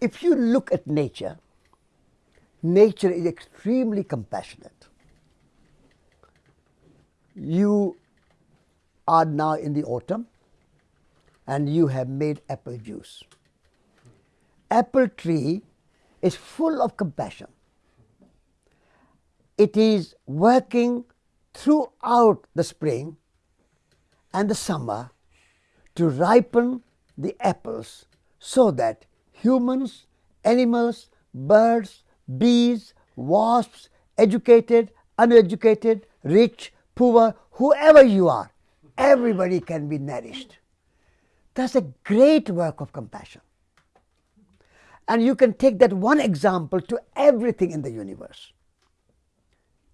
if you look at nature, nature is extremely compassionate. You are now in the autumn and you have made apple juice. Apple tree is full of compassion. It is working throughout the spring and the summer to ripen the apples so that humans, animals, birds, bees, wasps, educated, uneducated, rich, poor, whoever you are, everybody can be nourished. That's a great work of compassion. And you can take that one example to everything in the universe.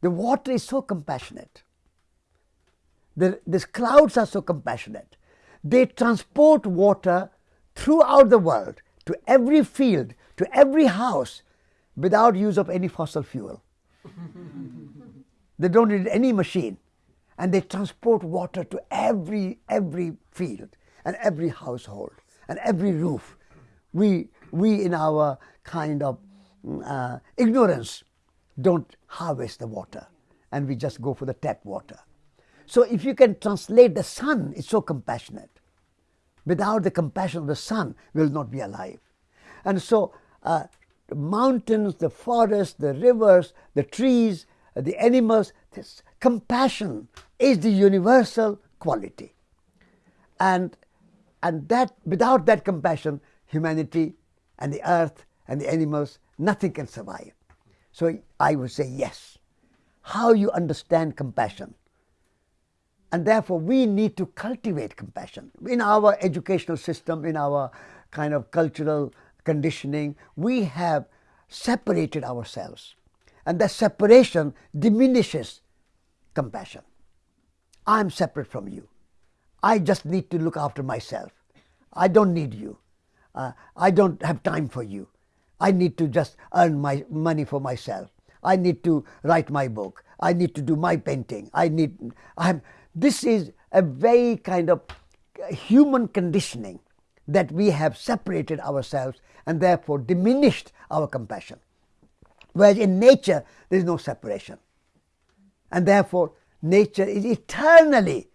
The water is so compassionate. The, these clouds are so compassionate. They transport water throughout the world to every field, to every house, without use of any fossil fuel. they don't need any machine. And they transport water to every, every field and every household and every roof. We, we in our kind of mm, uh, ignorance, don't harvest the water and we just go for the tap water. So if you can translate the sun, it's so compassionate. Without the compassion of the sun, will not be alive. And so uh, the mountains, the forests, the rivers, the trees, the animals, this compassion is the universal quality. And, and that without that compassion, humanity and the earth and the animals, nothing can survive. So I would say yes. How you understand compassion. And therefore, we need to cultivate compassion. In our educational system, in our kind of cultural conditioning, we have separated ourselves. And that separation diminishes compassion. I'm separate from you. I just need to look after myself. I don't need you. Uh, I don't have time for you. I need to just earn my money for myself. I need to write my book. I need to do my painting. I need. I'm. This is a very kind of human conditioning that we have separated ourselves and therefore diminished our compassion. Whereas in nature, there is no separation. And therefore, nature is eternally,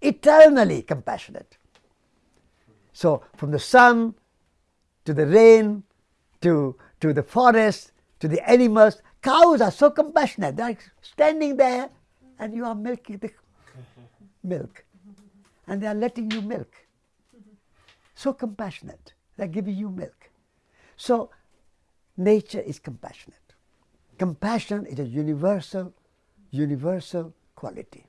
eternally compassionate. So, from the sun to the rain to, to the forest to the animals, cows are so compassionate. They're standing there and you are milking the milk. And they are letting you milk. So compassionate. They're giving you milk. So, nature is compassionate. Compassion is a universal, universal quality.